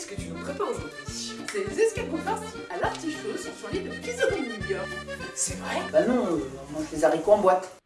qu'est-ce que tu nous prépares aujourd'hui C'est les escargots farcis à l'artichaut sur son lit de pizzeria. C'est vrai? Bah non, euh, on mange les haricots en boîte.